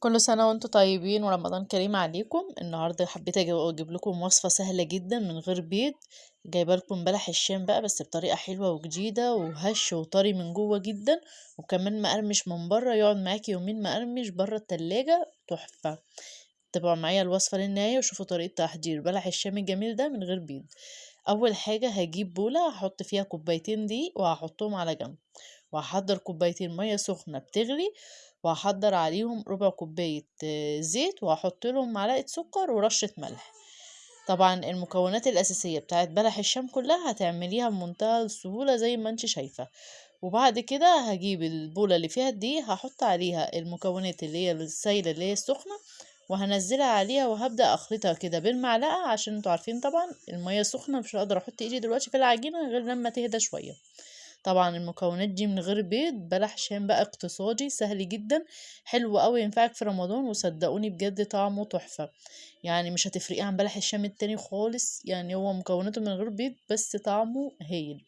كل سنة وأنتم طيبين ورمضان كريم عليكم. النهاردة حبيت أجيب لكم وصفة سهلة جدا من غير بيض. جايبة لكم بلح الشام بقى بس بطريقة حلوة وجديدة وهش وطري من جوه جدا. وكمان مقرمش من بره يقعد معاكي يومين مقرمش بره التلاجة. تحفة. تابعوا معايا الوصفة للنهاية وشوفوا طريقة تحضير. بلح الشام الجميل ده من غير بيض. أول حاجة هجيب بولة هحط فيها كوبايتين دقيق وهحطهم على جنب. وهحضر كوبايتين مية سخنة بتغلي. وهحضر عليهم ربع كوباية آه، زيت وهحط لهم معلقة سكر ورشة ملح. طبعا المكونات الأساسية بتاعت بلح الشام كلها هتعمليها بمنتهى السهولة زي ما انت شايفة. وبعد كده هجيب البولة اللي فيها الدقيق هحط عليها المكونات اللي هي السايلة اللي هي السخنة وهنزلها عليها وهبدأ أخلطها كده بالمعلقة عشان أنتوا عارفين طبعا المية سخنة مش هقدر أحط إيدي دلوقتي في العجينة غير لما تهدى شوية. طبعا المكونات دي من غير بيض بلح شام بقى اقتصادي سهل جدا حلو قوي ينفعك في رمضان وصدقوني بجد طعمه تحفة. يعني مش هتفرقيه عن بلح الشام التاني خالص يعني هو مكوناته من غير بيض بس طعمه هايل.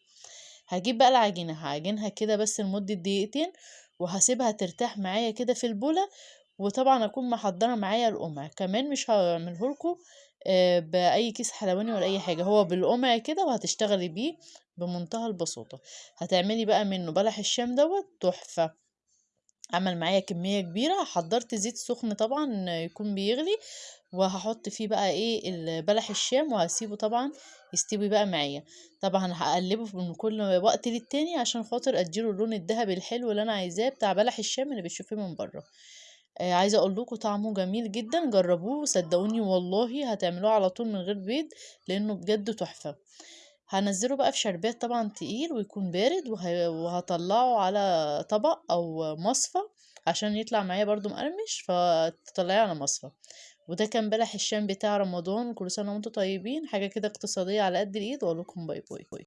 هجيب بقى العجينة هعجنها كده بس لمدة دقيقتين وهسيبها ترتاح معايا كده في البولة وطبعا أكون محضرة معايا القمع. كمان مش هعملهولكوا آه، بأي كيس حلواني ولا أي حاجة هو بالقمع كده وهتشتغلي بيه بمنتهى البساطة. هتعملي بقى منه بلح الشام دوت تحفة. عمل معايا كمية كبيرة حضرت زيت سخن طبعا يكون بيغلي وهحط فيه بقى إيه البلح الشام وهسيبه طبعا يستوي بقى معايا. طبعا هقلبه من كل وقت للتاني عشان خاطر أديله اللون الذهبي الحلو اللي أنا عايزاه بتاع بلح الشام اللي بتشوفيه من بره. آه عايزة أقول لكم طعمه جميل جدا جربوه صدقوني والله هتعملوه على طول من غير بيض لأنه بجد تحفة. هنزله بقى في شربات طبعا تقيل ويكون بارد وه... وهطلعه على طبق أو مصفى عشان يطلع معايا برضو مقرمش فتطلعيه على مصفى. وده كان بلح الشام بتاع رمضان كل سنة وأنتم طيبين حاجة كده اقتصادية على قد الإيد وأقول لكم باي باي.